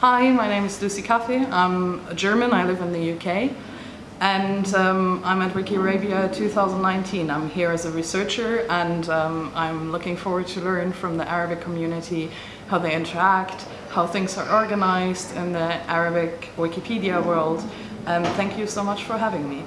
Hi, my name is Lucie Kaffee. I'm a German, I live in the UK. And um, I'm at Wiki Arabia 2019. I'm here as a researcher and um, I'm looking forward to learn from the Arabic community how they interact, how things are organized in the Arabic Wikipedia world. And thank you so much for having me.